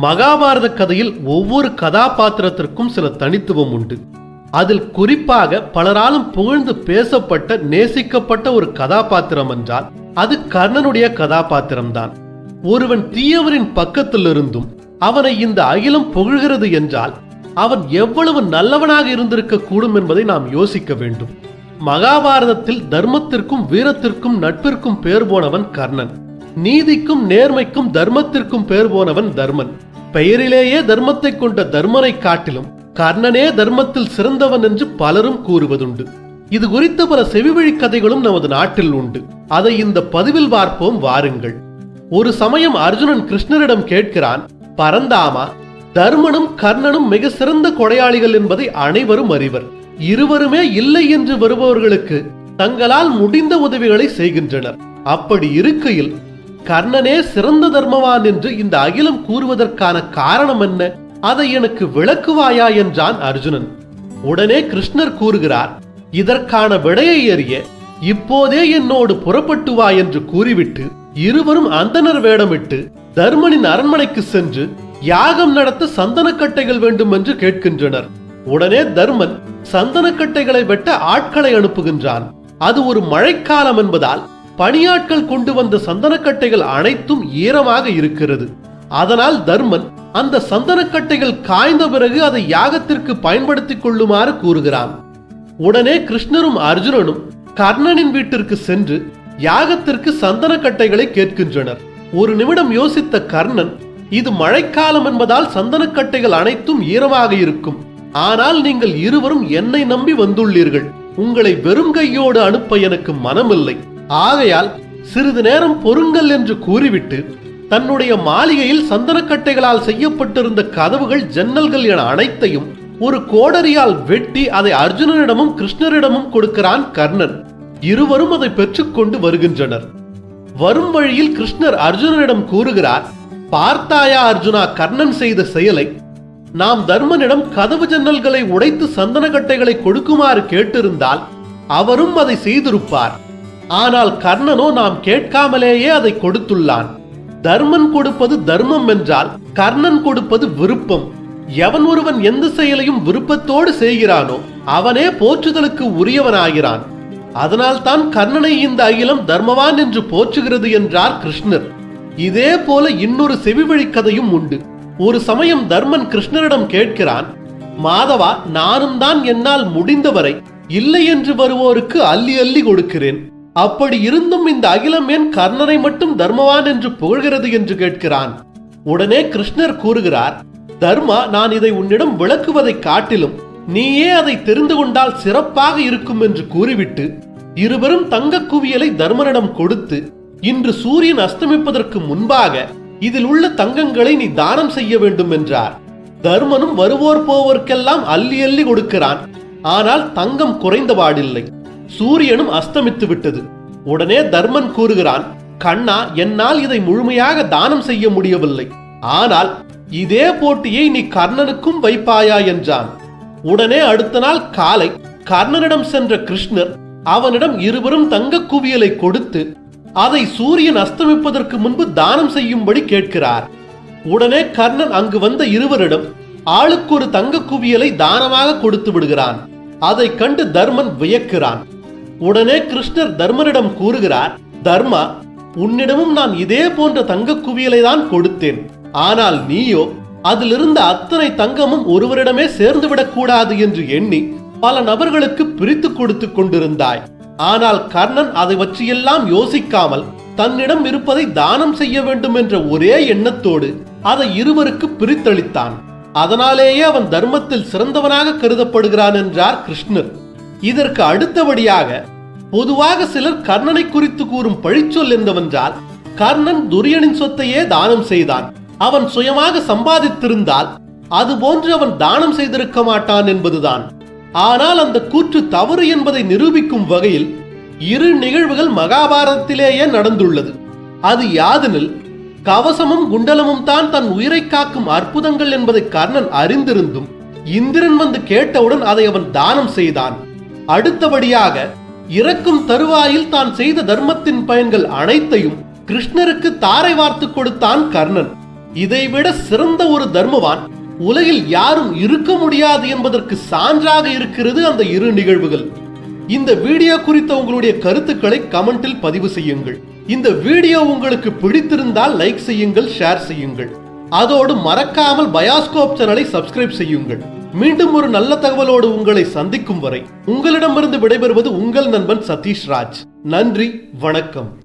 மகாபாரத கதையில் ஒவ்வொரு கதாபாத்திரத்திற்கும் சில தனித்துவம் உண்டு. அதில் குறிப்பாக பலராலும் புகழ்ந்து பேசப்பட்ட நேசிக்கப்பட்ட ஒரு கதாபாத்திரம் என்றால் அது கர்ணனுடைய கதாபாத்திரம்தான். ஒருவன் தீயவரின் பக்கத்திலிருந்தும் அவனை இந்த அகிலம் புகழ்கிறது என்றால் அவன் எவ்வளவு நல்லவனாக இருந்திருக்க கூடும் என்பதை நாம் யோசிக்க வேண்டும். மகாபாரதத்தில் தர்மத்திற்கும் வீரத்திற்கும் நட்பிற்கும் பேர் போனவன் கர்ணன். நீதிக்கும் நேர்மைக்கும் தர்மத்திற்கும் பேர் போனவன் தர்மன். பெயரிலேயே தர்மத்தை கொண்ட தர்மனை காட்டிலும் கர்ணனே தர்மத்தில் சிறந்தவன் என்று பலரும் கூறுவதுண்டு. இது குறித்த பல செவிவழி கதைகளும் நமது நாட்டில் உண்டு. அதை இந்த பதிவில் பார்ப்போம் வாருங்கள். ஒரு சமயம் அர்ஜுனன் கிருஷ்ணரிடம் கேட்கிறான் பரந்தாமா தர்மனும் கர்ணனும் மிக சிறந்த கொடையாளிகள் என்பதை அனைவரும் அறிவர். இருவருமே இல்லை என்று வருபவர்களுக்கு தங்களால் முடிந்த உதவிகளை செய்கின்றனர். அப்படி இருக்கையில் கர்ணனே சிறந்த தர்மவான் என்று இந்த அகிலம் கூறுவதற்கான காரணம் என்ன? அதை எனக்கு விளக்குவாயா என்றான் அர்ஜுனன். உடனே கிருஷ்ணர் கூறுகிறார் இதற்கான விடையை அறிய இப்போதே என்னோடு புறப்பட்டு வா என்று கூறிவிட்டு இருவரும் அந்தனர் வேடமிட்டு தர்மனின் அரண்மனைக்கு சென்று யாகம் நடத்த சந்தனக்கட்டைகள் வேண்டும் என்று கேட்கின்றனர். உடனே தர்மன் சந்தனக்கட்டைகளை வெட்ட ஆட்களை அனுப்புகின்றான். அது ஒரு மழைக்காலம் என்பதால் பணியாட்கள் கொண்டு வந்த சந்தனக்கட்டைகள் அனைத்தும் ஈரமாக இருக்கிறது. அதனால் தர்மன் அந்த சந்தனக்கட்டைகள் காய்ந்த பிறகு அதை யாகத்திற்கு பயன்படுத்திக் கொள்ளுமாறு கூறுகிறான். உடனே கிருஷ்ணரும் அர்ஜுனனும் கர்ணனின் வீட்டிற்கு சென்று யாகத்திற்கு சந்தனக்கட்டைகளை கேட்கின்றனர். ஒரு நிமிடம் யோசித்த கர்ணன் இது மழைக்காலம் என்பதால் சந்தனக்கட்டைகள் அனைத்தும் ஈரமாக இருக்கும். ஆனால் நீங்கள் இருவரும் என்னை நம்பி வந்துள்ளீர்கள். உங்களை வெறும் கையோடு அனுப்ப எனக்கு மனமில்லை. ஆகையால் சிறிது நேரம் பொறுங்கள் என்று கூறிவிட்டு தன்னுடைய மாளிகையில் சந்தனக்கட்டைகளால் செய்யப்பட்டிருந்த கதவுகள் ஜன்னல்கள் என அனைத்தையும் ஒரு கோடரியால் வெட்டி அதை அர்ஜுனனிடமும் கிருஷ்ணரிடமும் கொடுக்கிறான் கர்ணன். இருவரும் அதை பெற்றுக்கொண்டு வருகின்றனர். வரும் வழியில் கிருஷ்ணர் அர்ஜுனனிடம் கூறுகிறார் பார்த்தாயா அர்ஜுனா கர்ணன் செய்த செயலை? நாம் தர்மனிடம் கதவு ஜன்னல்களை உடைத்து சந்தனக்கட்டைகளை கொடுக்குமாறு கேட்டிருந்தால் அவரும் அதை செய்திருப்பார். ஆனால் கர்ணனோ நாம் கேட்காமலேயே அதை கொடுத்துள்ளான். தர்மன் கொடுப்பது தர்மம் என்றால் கர்ணன் கொடுப்பது விருப்பம். எவன் ஒருவன் எந்த செயலையும் விருப்பத்தோடு செய்கிறானோ அவனே போற்றுதலுக்கு உரியவனாகிறான். அதனால்தான் கர்ணனை இந்த அகிலம் தர்மவான் என்று போற்றுகிறது என்றார் கிருஷ்ணர். இதே போல இன்னொரு செவிவழி கதையும் உண்டு. ஒரு சமயம் தர்மன் கிருஷ்ணரிடம் கேட்கிறான் மாதவா நானும் தான் என்னால் முடிந்தவரை இல்லை என்று வருவோருக்கு அள்ளி அள்ளி கொடுக்கிறேன். அப்படி இருந்தும் இந்த அகிலம் ஏன் கர்ணனை மட்டும் தர்மவான் என்று புகழ்கிறது என்று கேட்கிறான்? உடனே கிருஷ்ணர் கூறுகிறார் தர்மா நான் இதை உன்னிடம் விளக்குவதை காட்டிலும் நீயே அதை தெரிந்து கொண்டால் சிறப்பாக இருக்கும் என்று கூறிவிட்டு இருவரும் தங்க குவியலை தர்மனிடம் கொடுத்து இன்று சூரியன் அஸ்தமிப்பதற்கு முன்பாக இதில் உள்ள தங்கங்களை நீ தானம் செய்ய வேண்டும் என்றார். தர்மனும் வருவோர் போவோர்க்கெல்லாம் அள்ளி அள்ளி கொடுக்கிறான். ஆனால் தங்கம் குறைந்தபாடில்லை சூரியனும் அஸ்தமித்து விட்டது. உடனே தர்மன் கூறுகிறான் கண்ணா என்னால் இதை முழுமையாக தானம் செய்ய முடியவில்லை. ஆனால் இதே போட்டியை நீ கர்ணனுக்கும் வைப்பாயா? என்றான். உடனே அடுத்த நாள் காலை கர்ணனிடம் சென்ற கிருஷ்ணர் அவனிடம் இருவரும் தங்க குவியலை கொடுத்து அதை சூரியன் அஸ்தமிப்பதற்கு முன்பு தானம் செய்யும்படி கேட்கிறார். உடனே கர்ணன் அங்கு வந்த இருவரிடம் ஆளுக்கு ஒரு தங்க குவியலை தானமாக கொடுத்து விடுகிறான். அதை கண்டு தர்மன் வியக்கிறான். உடனே கிருஷ்ணர் தர்மனிடம் கூறுகிறார் தர்மா உன்னிடமும் நான் இதே போன்ற தங்க குவியலை தான் கொடுத்தேன். ஆனால் நீயோ அதிலிருந்த அத்தனை தங்கமும் ஒருவரிடமே சேர்ந்து விடக்கூடாது என்று எண்ணி பல நபர்களுக்கு பிரித்து கொடுத்து கொண்டிருந்தாய். ஆனால் கர்ணன் அதை பற்றியெல்லாம் யோசிக்காமல் தன்னிடம் இருப்பதை தானம் செய்ய வேண்டும் என்ற ஒரே எண்ணத்தோடு அதை இருவருக்கு பிரித்தளித்தான். அதனாலேயே அவன் தர்மத்தில் சிறந்தவனாக கருதப்படுகிறான் என்றார் கிருஷ்ணர். இதற்கு அடுத்தபடியாக பொதுவாக சிலர் கர்ணனை குறித்து கூறும் பழிச்சொல் என்னவென்றால் கர்ணன் துரியனின் சொத்தையே தானம் செய்தான். அவன் சுயமாக சம்பாதித்திருந்தால் அதுபோன்று அவன் தானம் செய்திருக்க மாட்டான் என்பதுதான். ஆனால் அந்த கூற்று தவறு என்பதை நிரூபிக்கும் வகையில் இரு நிகழ்வுகள் மகாபாரதத்திலேயே நடந்துள்ளது. அது யாதெனில் கவசமும் குண்டலமும் தான் தன் உயிரை காக்கும் அற்புதங்கள் என்பதை கர்ணன் அறிந்திருந்தும் இந்திரன் வந்து கேட்டவுடன் அதை அவன் தானம் செய்தான். அடுத்தபடியாக இறக்கும் தருவாயில் தான் செய்த தர்மத்தின் பயன்கள் அனைத்தையும் கிருஷ்ணருக்கு தாரை வார்த்து கொடுத்தான் கர்ணன். இதைவிட சிறந்த ஒரு தர்மவான் உலகில் யாரும் இருக்க முடியாது என்பதற்கு சான்றாக இருக்கிறது அந்த இரு நிகழ்வுகள். இந்த வீடியோ குறித்த உங்களுடைய கருத்துக்களை கமெண்டில் பதிவு செய்யுங்கள். இந்த வீடியோ உங்களுக்கு பிடித்திருந்தால் லைக் செய்யுங்கள் ஷேர் செய்யுங்கள். அதோடு மறக்காமல் பயாஸ்கோப் சேனலை சப்ஸ்கிரைப் செய்யுங்கள். மீண்டும் ஒரு நல்ல தகவலோடு உங்களை சந்திக்கும் வரை உங்களிடமிருந்து விடைபெறுவது உங்கள் நண்பன் சதீஷ் ராஜ். நன்றி வணக்கம்.